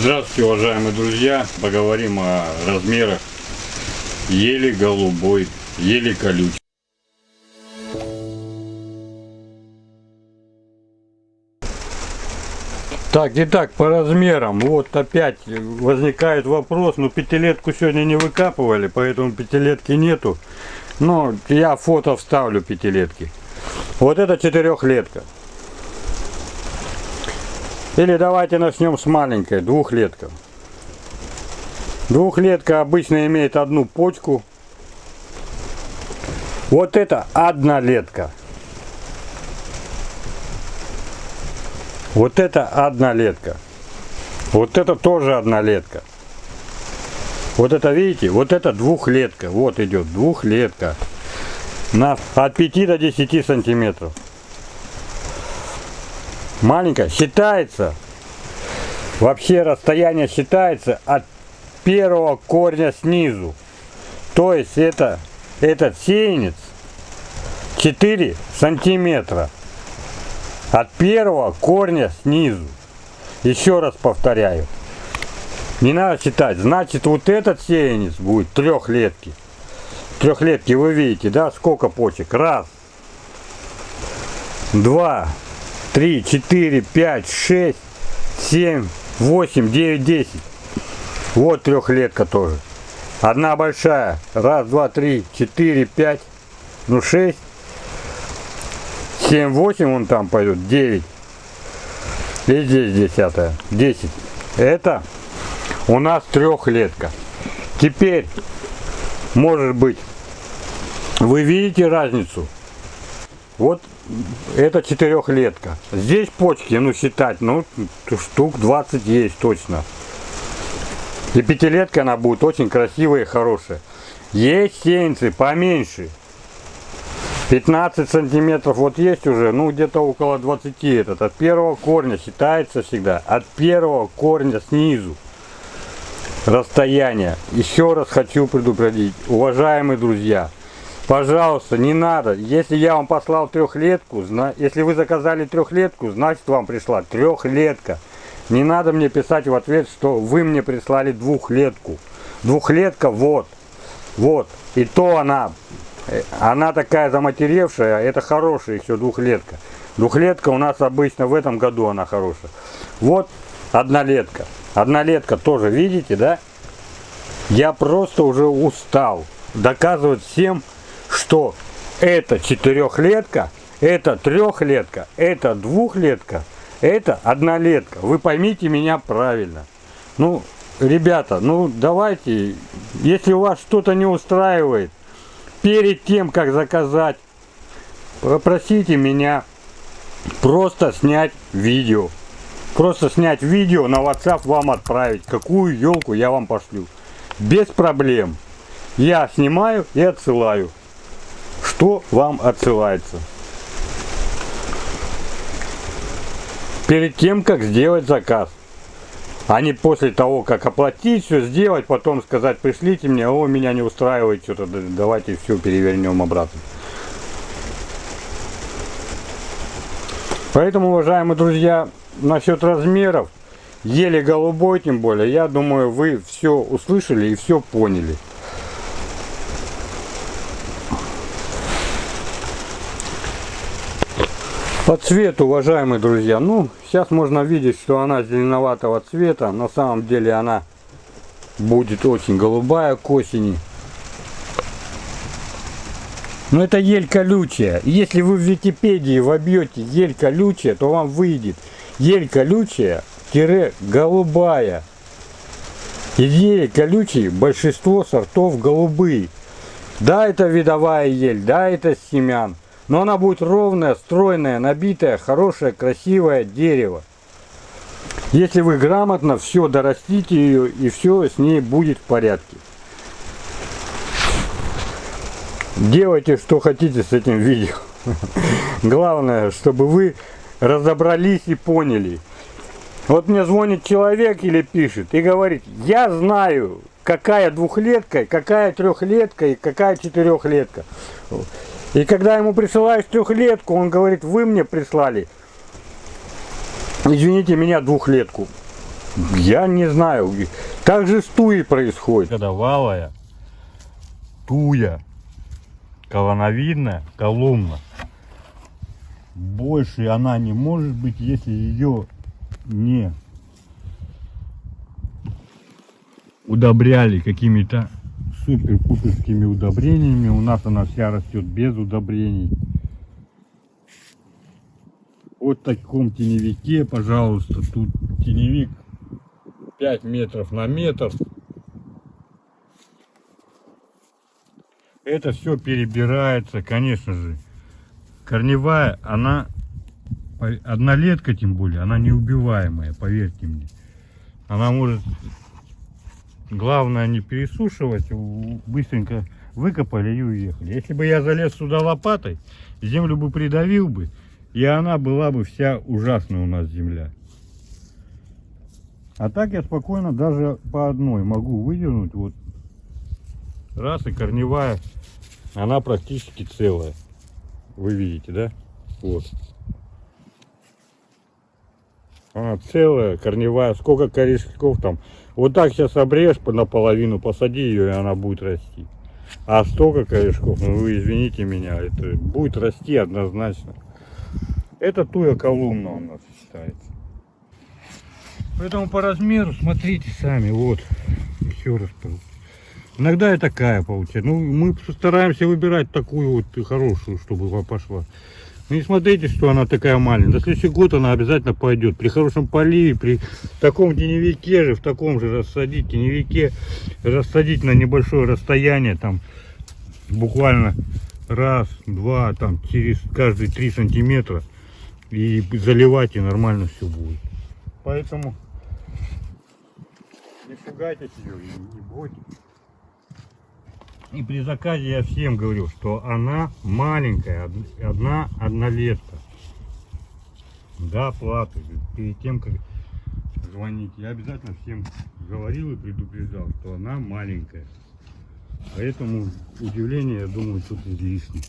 Здравствуйте, уважаемые друзья! Поговорим о размерах ели голубой, ели колючей. Так, итак, по размерам. Вот опять возникает вопрос. Ну, пятилетку сегодня не выкапывали, поэтому пятилетки нету. Но я фото вставлю пятилетки. Вот это четырехлетка. Или давайте начнем с маленькой, двухлетка. Двухлетка обычно имеет одну почку. Вот это однолетка. Вот это однолетка. Вот это тоже однолетка. Вот это, видите, вот это двухлетка. Вот идет двухлетка. На, от 5 до 10 сантиметров маленькая, считается, вообще расстояние считается от первого корня снизу. То есть это, этот сеянец 4 сантиметра от первого корня снизу. Еще раз повторяю. Не надо считать. Значит, вот этот сеянец будет трехлетки. Трехлетки вы видите, да, сколько почек? Раз, два, 3, 4, 5, 6, 7, 8, 9, 10. Вот трехлетка тоже. Одна большая. Раз, два, три, четыре, пять. Ну, шесть. Семь, восемь вон там пойдут. Девять. И здесь десятая. Десять. Это у нас трехлетка. Теперь, может быть, вы видите разницу? Вот это четырехлетка. Здесь почки, ну считать, ну штук 20 есть точно. И пятилетка она будет очень красивая и хорошая. Есть сеянцы поменьше. 15 сантиметров вот есть уже, ну где-то около 20 этот. От первого корня считается всегда. От первого корня снизу расстояние. Еще раз хочу предупредить, уважаемые друзья, Пожалуйста, не надо. Если я вам послал трехлетку, если вы заказали трехлетку, значит вам пришла трехлетка. Не надо мне писать в ответ, что вы мне прислали двухлетку. Двухлетка вот. Вот. И то она, э, она такая заматеревшая, это хорошая еще двухлетка. Двухлетка у нас обычно в этом году она хорошая. Вот однолетка. Однолетка тоже, видите, да? Я просто уже устал доказывать всем, что это четырехлетка, это трехлетка, это двухлетка, это однолетка. Вы поймите меня правильно. Ну, ребята, ну давайте, если у вас что-то не устраивает, перед тем, как заказать, попросите меня просто снять видео. Просто снять видео на WhatsApp вам отправить, какую елку я вам пошлю. Без проблем. Я снимаю и отсылаю что вам отсылается. Перед тем, как сделать заказ. А не после того, как оплатить, все сделать, потом сказать, пришлите мне, о, меня не устраивает что-то, давайте все перевернем обратно. Поэтому, уважаемые друзья, насчет размеров, еле голубой тем более, я думаю, вы все услышали и все поняли. По цвету, уважаемые друзья, ну, сейчас можно видеть, что она зеленоватого цвета. На самом деле она будет очень голубая к осени. Но это ель колючая. Если вы в Википедии вобьете ель колючая, то вам выйдет ель колючая тире голубая. Из ели колючей большинство сортов голубые. Да, это видовая ель, да, это семян. Но она будет ровная, стройная, набитая, хорошее, красивое дерево. Если вы грамотно все дорастите ее и все с ней будет в порядке. Делайте что хотите с этим видео. Главное, чтобы вы разобрались и поняли. Вот мне звонит человек или пишет и говорит, я знаю, какая двухлетка, какая трехлетка и какая четырехлетка. И когда ему присылаешь трехлетку, он говорит, вы мне прислали, извините меня, двухлетку. Я не знаю. Так же с туей происходит. Валая, туя, колоновидная, колумна. Больше она не может быть, если ее не удобряли какими-то супер-пуперскими удобрениями. У нас она вся растет без удобрений. Вот таком теневике, пожалуйста, тут теневик 5 метров на метр. Это все перебирается, конечно же. Корневая, она, однолетка тем более, она неубиваемая, поверьте мне. Она может, главное не пересушивать, быстренько выкопали и уехали. Если бы я залез сюда лопатой, землю бы придавил бы, и она была бы вся ужасная у нас земля. А так я спокойно даже по одной могу выдернуть. Вот раз и корневая, она практически целая. Вы видите, да? Вот. Она целая, корневая. Сколько корешков там. Вот так сейчас обрежь наполовину, посади ее, и она будет расти. А столько корешков, ну вы извините меня, это будет расти однозначно. Это туя колумна у нас считается. Поэтому по размеру смотрите сами, вот, еще раз. Иногда и такая получается. Ну, мы стараемся выбирать такую вот хорошую, чтобы пошла. Ну и смотрите, что она такая маленькая. На следующий год она обязательно пойдет. При хорошем поливе, при таком теневике же, в таком же рассадить, теневике, рассадить на небольшое расстояние, там, буквально раз, два, там, через каждые три сантиметра. И заливать, и нормально все будет. Поэтому не пугайтесь ее, не бойтесь. И при заказе я всем говорю, что она маленькая, одна однолетка. Да, платы. Перед тем, как звонить, я обязательно всем говорил и предупреждал, что она маленькая. Поэтому удивление, я думаю, тут излишне.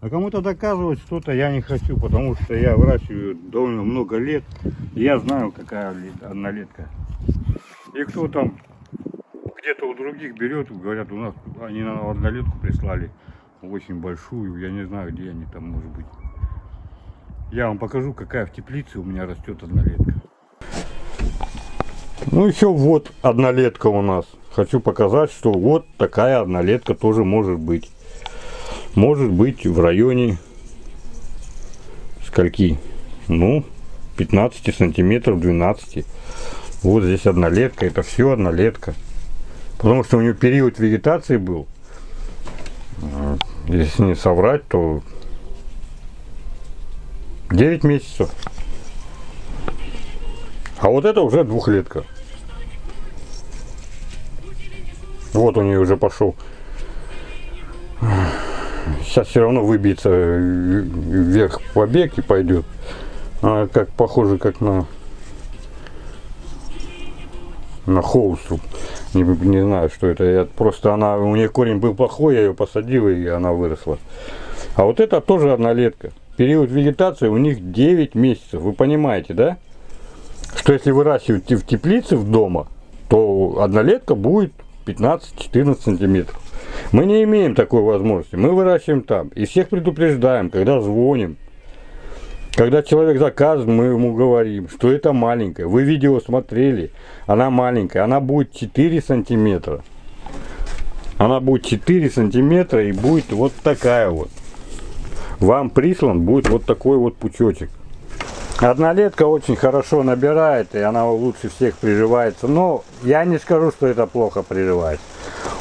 А кому-то доказывать что-то я не хочу, потому что я выращиваю довольно много лет. Я знаю, какая однолетка. И кто там где-то у других берет, говорят, у нас они на однолетку прислали очень большую, я не знаю, где они там, может быть. Я вам покажу, какая в теплице у меня растет однолетка. Ну еще вот однолетка у нас. Хочу показать, что вот такая однолетка тоже может быть. Может быть в районе скольки? Ну, 15 сантиметров, 12. Вот здесь однолетка, это все однолетка. Потому что у нее период вегетации был. А, если не соврать, то 9 месяцев. А вот это уже двухлетка. Вот у нее уже пошел. Сейчас все равно выбьется вверх побег и пойдет. А как похоже как на на холстру. Не, не знаю, что это. Я, просто она, у нее корень был плохой, я ее посадил, и она выросла. А вот это тоже однолетка. Период вегетации у них 9 месяцев. Вы понимаете, да? Что если выращивать в теплице в дома, то однолетка будет 15-14 сантиметров. Мы не имеем такой возможности. Мы выращиваем там. И всех предупреждаем, когда звоним. Когда человек заказывает, мы ему говорим, что это маленькая. Вы видео смотрели, она маленькая. Она будет 4 сантиметра. Она будет 4 сантиметра и будет вот такая вот. Вам прислан будет вот такой вот пучочек. Однолетка очень хорошо набирает, и она лучше всех приживается. Но я не скажу, что это плохо приживается.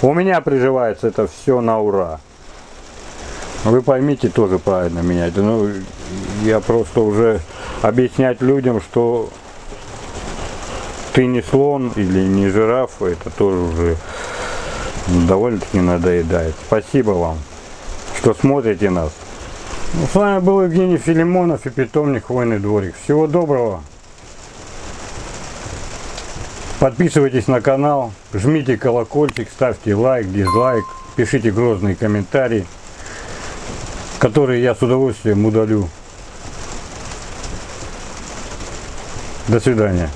У меня приживается это все на ура. Вы поймите тоже правильно меня. Ну, я просто уже объяснять людям, что ты не слон или не жираф, это тоже уже довольно-таки надоедает. Спасибо вам, что смотрите нас. Ну, с вами был Евгений Филимонов и питомник Хвойный дворик. Всего доброго. Подписывайтесь на канал, жмите колокольчик, ставьте лайк, дизлайк, пишите грозные комментарии которые я с удовольствием удалю. До свидания.